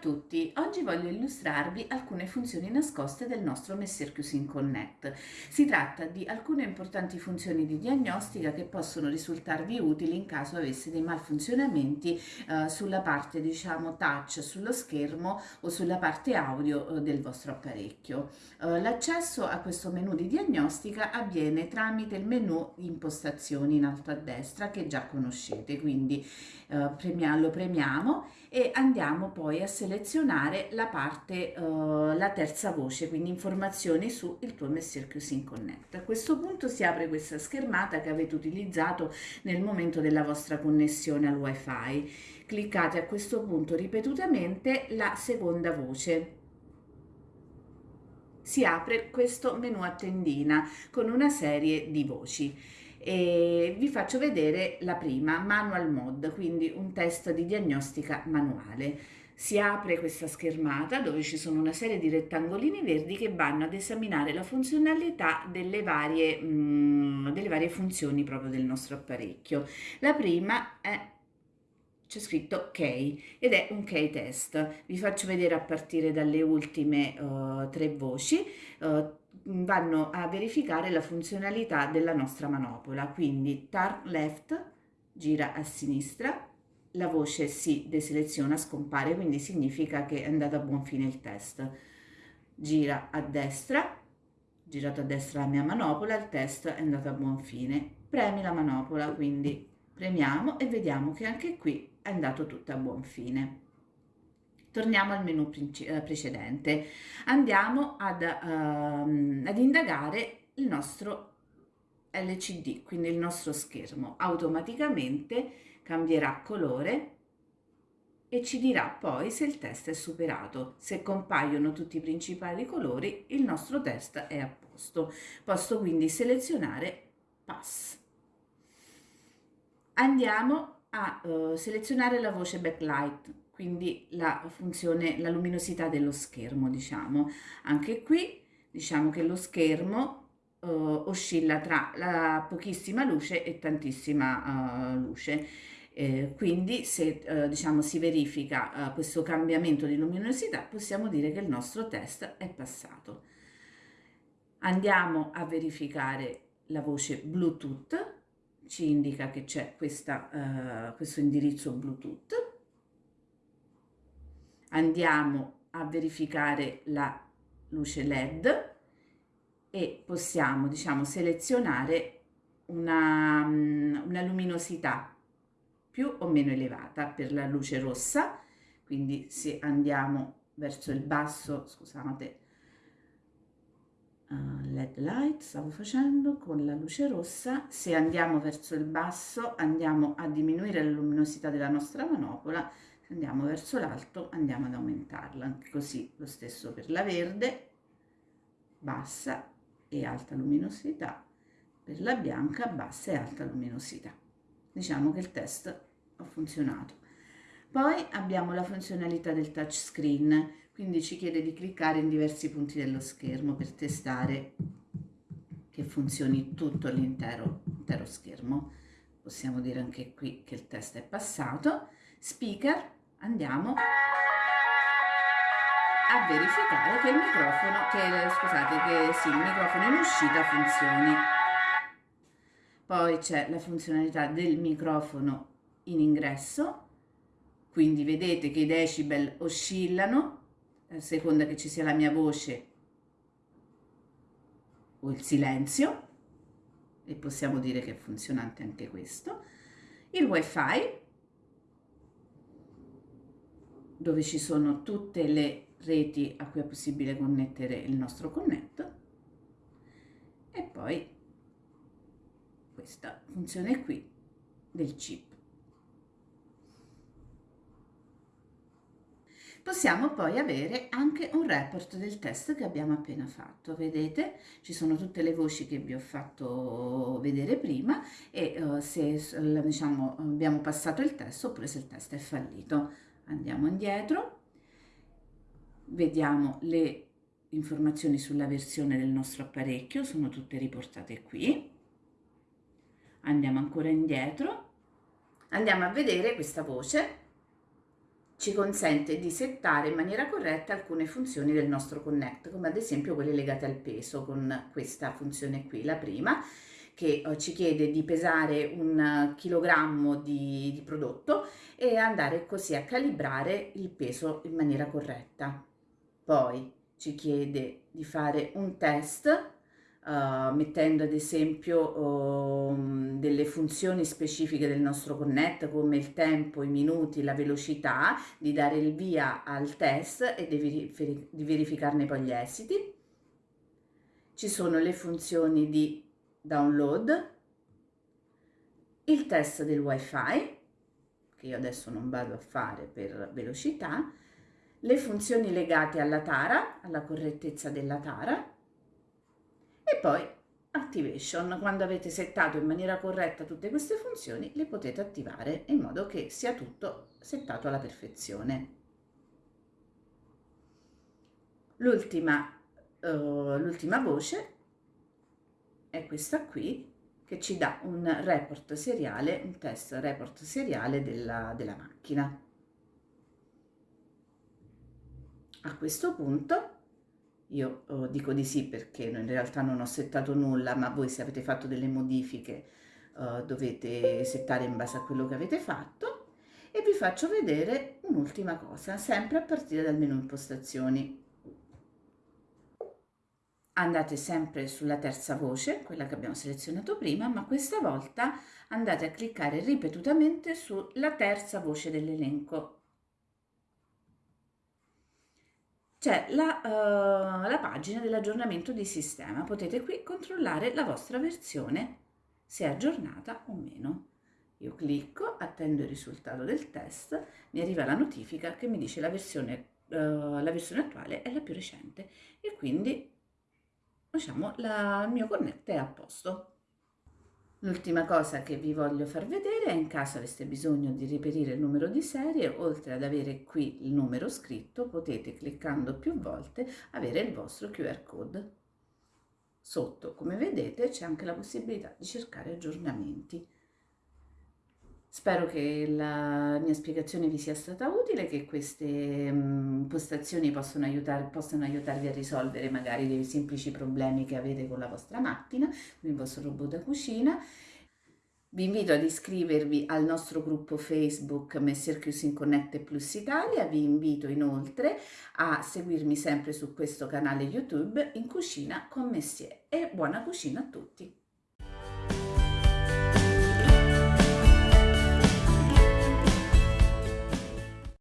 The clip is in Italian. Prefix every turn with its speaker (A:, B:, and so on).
A: tutti, oggi voglio illustrarvi alcune funzioni nascoste del nostro Messer Cusin Connect. Si tratta di alcune importanti funzioni di diagnostica che possono risultarvi utili in caso avesse dei malfunzionamenti eh, sulla parte diciamo touch sullo schermo o sulla parte audio eh, del vostro apparecchio. Eh, l'accesso a questo menu di diagnostica avviene tramite il menu impostazioni in alto a destra che già conoscete, quindi eh, premia, lo premiamo e andiamo poi a selezionare selezionare la parte, uh, la terza voce, quindi informazioni su il tuo Messer Cuisine Connect. A questo punto si apre questa schermata che avete utilizzato nel momento della vostra connessione al wifi. Cliccate a questo punto ripetutamente la seconda voce si apre questo menu a tendina con una serie di voci e vi faccio vedere la prima manual mode quindi un test di diagnostica manuale si apre questa schermata dove ci sono una serie di rettangolini verdi che vanno ad esaminare la funzionalità delle varie, mh, mm, delle varie funzioni proprio del nostro apparecchio. La prima è c'è scritto key ed è un key test. Vi faccio vedere a partire dalle ultime uh, tre voci. Uh, vanno a verificare la funzionalità della nostra manopola, quindi turn left, gira a sinistra, la voce si deseleziona, scompare, quindi significa che è andato a buon fine il test. Gira a destra, girato a destra la mia manopola, il test è andato a buon fine. Premi la manopola, quindi premiamo e vediamo che anche qui è andato tutto a buon fine. Torniamo al menu eh, precedente. Andiamo ad, uh, ad indagare il nostro LCD, quindi il nostro schermo. Automaticamente cambierà colore e ci dirà poi se il test è superato. Se compaiono tutti i principali colori, il nostro test è a posto. Posso quindi selezionare Pass. Andiamo a uh, selezionare la voce backlight, quindi la funzione, la luminosità dello schermo, diciamo. Anche qui diciamo che lo schermo uh, oscilla tra la pochissima luce e tantissima uh, luce eh, quindi se eh, diciamo si verifica eh, questo cambiamento di luminosità possiamo dire che il nostro test è passato. Andiamo a verificare la voce Bluetooth, ci indica che c'è eh, questo indirizzo Bluetooth. Andiamo a verificare la luce LED e possiamo diciamo selezionare una, una luminosità più o meno elevata per la luce rossa, quindi se andiamo verso il basso, scusate, uh, led light stavo facendo con la luce rossa, se andiamo verso il basso andiamo a diminuire la luminosità della nostra manopola, se andiamo verso l'alto andiamo ad aumentarla, così lo stesso per la verde, bassa e alta luminosità, per la bianca bassa e alta luminosità diciamo che il test ha funzionato. Poi abbiamo la funzionalità del touchscreen, quindi ci chiede di cliccare in diversi punti dello schermo per testare che funzioni tutto l'intero schermo. Possiamo dire anche qui che il test è passato. Speaker, andiamo a verificare che il microfono, che, scusate, che sì, il microfono in uscita funzioni poi c'è la funzionalità del microfono in ingresso, quindi vedete che i decibel oscillano a seconda che ci sia la mia voce o il silenzio e possiamo dire che è funzionante anche questo. Il wifi dove ci sono tutte le reti a cui è possibile connettere il nostro connetto e poi questa funzione qui del chip. Possiamo poi avere anche un report del test che abbiamo appena fatto. Vedete, ci sono tutte le voci che vi ho fatto vedere prima e uh, se diciamo, abbiamo passato il test oppure se il test è fallito. Andiamo indietro, vediamo le informazioni sulla versione del nostro apparecchio, sono tutte riportate qui. Andiamo ancora indietro, andiamo a vedere questa voce. Ci consente di settare in maniera corretta alcune funzioni del nostro Connect, come ad esempio quelle legate al peso con questa funzione qui, la prima, che eh, ci chiede di pesare un chilogrammo di, di prodotto e andare così a calibrare il peso in maniera corretta. Poi ci chiede di fare un test Uh, mettendo ad esempio uh, delle funzioni specifiche del nostro connect come il tempo, i minuti, la velocità, di dare il via al test e di, di verificarne poi gli esiti. Ci sono le funzioni di download, il test del wifi, che io adesso non vado a fare per velocità, le funzioni legate alla tara, alla correttezza della tara, e poi Activation, quando avete settato in maniera corretta tutte queste funzioni, le potete attivare in modo che sia tutto settato alla perfezione. L'ultima uh, voce è questa qui, che ci dà un report seriale, un test report seriale della, della macchina. A questo punto io oh, dico di sì perché in realtà non ho settato nulla, ma voi se avete fatto delle modifiche uh, dovete settare in base a quello che avete fatto. E vi faccio vedere un'ultima cosa, sempre a partire dal menu impostazioni. Andate sempre sulla terza voce, quella che abbiamo selezionato prima, ma questa volta andate a cliccare ripetutamente sulla terza voce dell'elenco c'è la, uh, la pagina dell'aggiornamento di sistema. Potete qui controllare la vostra versione, se è aggiornata o meno. Io clicco, attendo il risultato del test, mi arriva la notifica che mi dice la versione, uh, la versione attuale è la più recente e quindi diciamo, la, il mio connect è a posto. L'ultima cosa che vi voglio far vedere è in caso aveste bisogno di reperire il numero di serie, oltre ad avere qui il numero scritto, potete cliccando più volte avere il vostro QR code. Sotto, come vedete, c'è anche la possibilità di cercare aggiornamenti. Spero che la mia spiegazione vi sia stata utile, che queste um, postazioni possano, aiutare, possano aiutarvi a risolvere magari dei semplici problemi che avete con la vostra macchina, con il vostro robot da cucina. Vi invito ad iscrivervi al nostro gruppo Facebook Messer Cuisine Connect Plus Italia, vi invito inoltre a seguirmi sempre su questo canale YouTube in cucina con Messier e buona cucina a tutti!